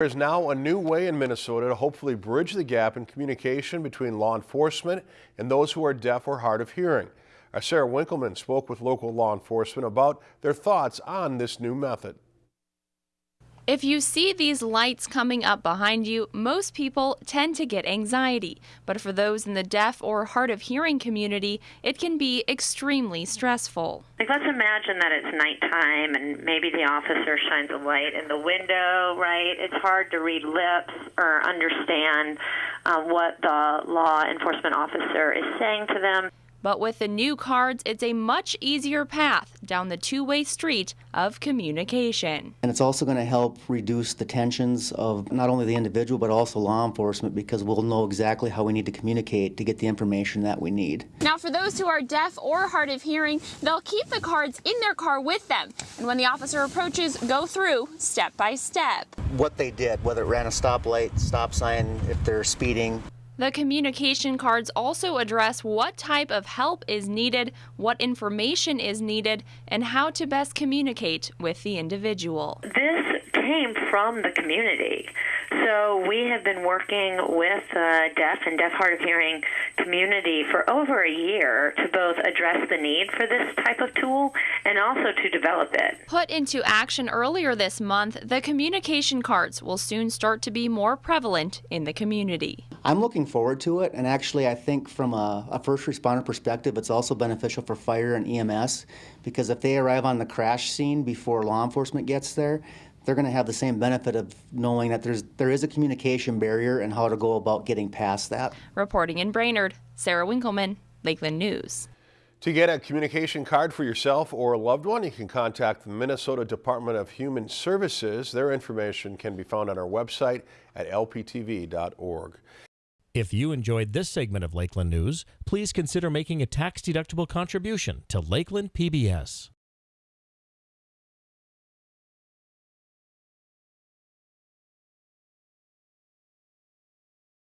There is now a new way in Minnesota to hopefully bridge the gap in communication between law enforcement and those who are deaf or hard of hearing. Our Sarah Winkleman spoke with local law enforcement about their thoughts on this new method. If you see these lights coming up behind you, most people tend to get anxiety. But for those in the deaf or hard of hearing community, it can be extremely stressful. Like, let's imagine that it's nighttime and maybe the officer shines a light in the window, right? It's hard to read lips or understand uh, what the law enforcement officer is saying to them. But with the new cards, it's a much easier path down the two way street of communication. And it's also going to help reduce the tensions of not only the individual but also law enforcement because we'll know exactly how we need to communicate to get the information that we need. Now, for those who are deaf or hard of hearing, they'll keep the cards in their car with them. And when the officer approaches, go through step by step. What they did, whether it ran a stoplight, stop sign, if they're speeding. The communication cards also address what type of help is needed, what information is needed, and how to best communicate with the individual. This came from the community. So we have been working with the deaf and deaf hard of hearing community for over a year to both address the need for this type of tool and also to develop it. Put into action earlier this month, the communication cards will soon start to be more prevalent in the community. I'm looking forward to it, and actually, I think from a, a, first responder perspective, it's also beneficial for fire and EMS because if they arrive on the crash scene before law enforcement gets there, they're going to have the same benefit of knowing that there's there is a communication barrier and how to go about getting past that. Reporting in Brainerd, Sarah Winkleman, Lakeland News. To get a communication card for yourself or a loved one, you can contact the Minnesota Department of Human Services. Their information can be found on our website at lptv.org. If you enjoyed this segment of Lakeland News, please consider making a tax-deductible contribution to Lakeland PBS.